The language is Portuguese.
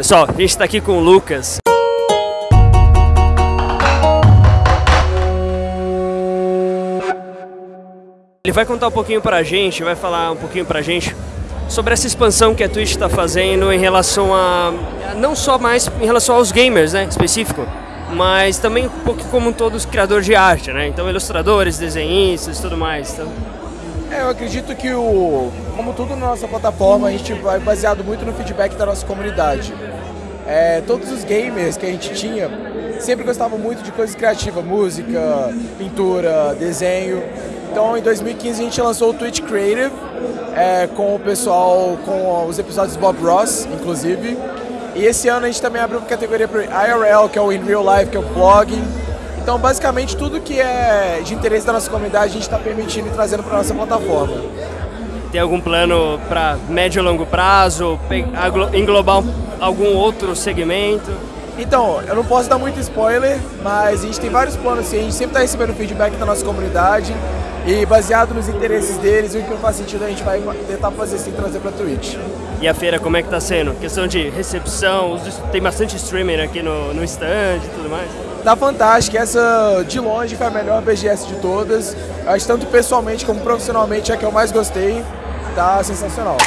Pessoal, a gente está aqui com o Lucas. Ele vai contar um pouquinho pra gente, vai falar um pouquinho pra gente sobre essa expansão que a Twitch está fazendo em relação a. não só mais em relação aos gamers, né? Específico, mas também um pouco como todos criadores de arte, né? Então, ilustradores, desenhistas tudo mais. Então... É, eu acredito que o, como tudo na nossa plataforma, a gente vai baseado muito no feedback da nossa comunidade. É, todos os gamers que a gente tinha sempre gostavam muito de coisas criativas, música, pintura, desenho. Então em 2015 a gente lançou o Twitch Creative é, com o pessoal, com os episódios Bob Ross, inclusive. E esse ano a gente também abriu uma categoria para IRL, que é o In Real Life, que é o blogging. Então basicamente tudo que é de interesse da nossa comunidade a gente está permitindo e trazendo para nossa plataforma. Tem algum plano para médio e longo prazo, englobar algum outro segmento? Então, eu não posso dar muito spoiler, mas a gente tem vários planos assim, a gente sempre está recebendo feedback da nossa comunidade e baseado nos interesses deles, o que faz sentido a gente vai tentar fazer assim, trazer para Twitch. E a feira, como é que está sendo? Questão de recepção, tem bastante streaming aqui no, no stand e tudo mais? Tá fantástico, essa de longe foi a melhor BGS de todas, acho tanto pessoalmente como profissionalmente é a que eu mais gostei, tá sensacional.